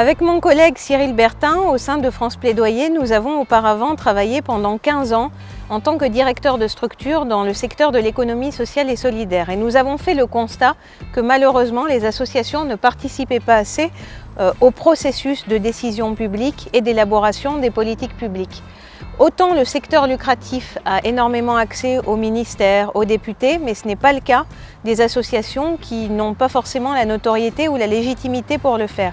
Avec mon collègue Cyril Bertin, au sein de France Plaidoyer, nous avons auparavant travaillé pendant 15 ans en tant que directeur de structure dans le secteur de l'économie sociale et solidaire. Et nous avons fait le constat que malheureusement les associations ne participaient pas assez euh, au processus de décision publique et d'élaboration des politiques publiques. Autant le secteur lucratif a énormément accès aux ministères, aux députés, mais ce n'est pas le cas des associations qui n'ont pas forcément la notoriété ou la légitimité pour le faire.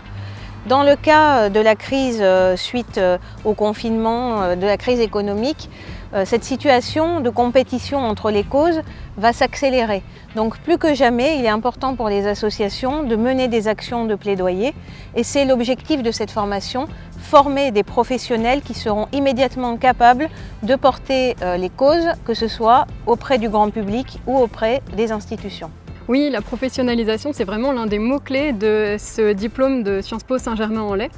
Dans le cas euh, de la crise euh, suite euh, au confinement, de la crise économique, cette situation de compétition entre les causes va s'accélérer. Donc plus que jamais, il est important pour les associations de mener des actions de plaidoyer et c'est l'objectif de cette formation, former des professionnels qui seront immédiatement capables de porter les causes, que ce soit auprès du grand public ou auprès des institutions. Oui, la professionnalisation, c'est vraiment l'un des mots-clés de ce diplôme de Sciences Po Saint-Germain-en-Laye.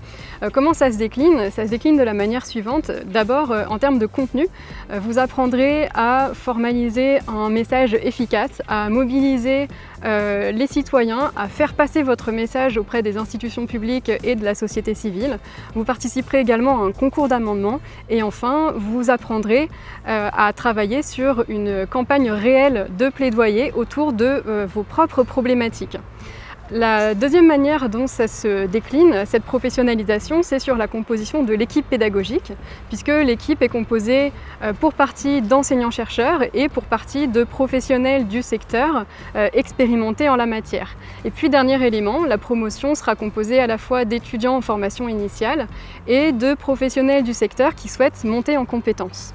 Euh, comment ça se décline? Ça se décline de la manière suivante. D'abord, euh, en termes de contenu, euh, vous apprendrez à formaliser un message efficace, à mobiliser les citoyens, à faire passer votre message auprès des institutions publiques et de la société civile. Vous participerez également à un concours d'amendement et enfin, vous apprendrez à travailler sur une campagne réelle de plaidoyer autour de vos propres problématiques. La deuxième manière dont ça se décline, cette professionnalisation, c'est sur la composition de l'équipe pédagogique, puisque l'équipe est composée euh, pour partie d'enseignants-chercheurs et pour partie de professionnels du secteur euh, expérimentés en la matière. Et puis, dernier élément, la promotion sera composée à la fois d'étudiants en formation initiale et de professionnels du secteur qui souhaitent monter en compétences.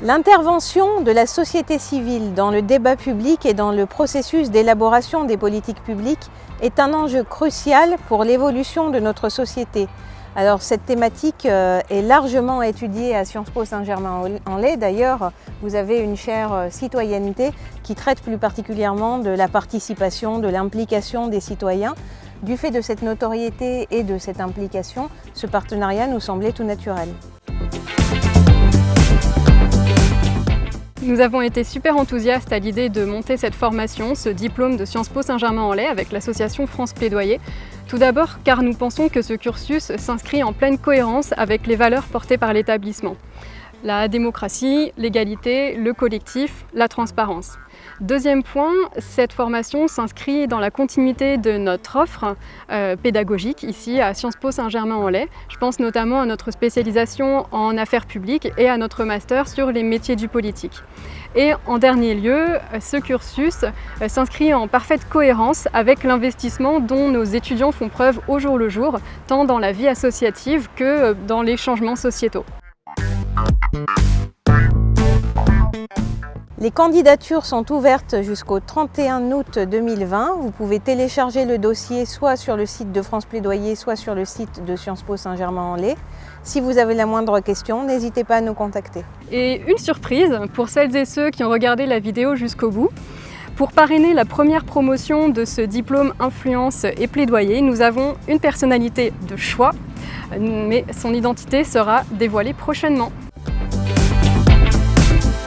L'intervention de la société civile dans le débat public et dans le processus d'élaboration des politiques publiques est un enjeu crucial pour l'évolution de notre société. Alors cette thématique euh, est largement étudiée à Sciences Po Saint-Germain-en-Laye. D'ailleurs, vous avez une chaire euh, citoyenneté qui traite plus particulièrement de la participation, de l'implication des citoyens. Du fait de cette notoriété et de cette implication, ce partenariat nous semblait tout naturel. Nous avons été super enthousiastes à l'idée de monter cette formation, ce diplôme de Sciences Po Saint-Germain-en-Laye avec l'association France Plaidoyer. Tout d'abord car nous pensons que ce cursus s'inscrit en pleine cohérence avec les valeurs portées par l'établissement. La démocratie, l'égalité, le collectif, la transparence. Deuxième point, cette formation s'inscrit dans la continuité de notre offre euh, pédagogique ici à Sciences Po Saint-Germain-en-Laye. Je pense notamment à notre spécialisation en affaires publiques et à notre master sur les métiers du politique. Et en dernier lieu, ce cursus euh, s'inscrit en parfaite cohérence avec l'investissement dont nos étudiants font preuve au jour le jour, tant dans la vie associative que euh, dans les changements sociétaux. Les candidatures sont ouvertes jusqu'au 31 août 2020. Vous pouvez télécharger le dossier soit sur le site de France Plaidoyer, soit sur le site de Sciences Po Saint-Germain-en-Laye. Si vous avez la moindre question, n'hésitez pas à nous contacter. Et une surprise pour celles et ceux qui ont regardé la vidéo jusqu'au bout. Pour parrainer la première promotion de ce diplôme influence et plaidoyer, nous avons une personnalité de choix, mais son identité sera dévoilée prochainement.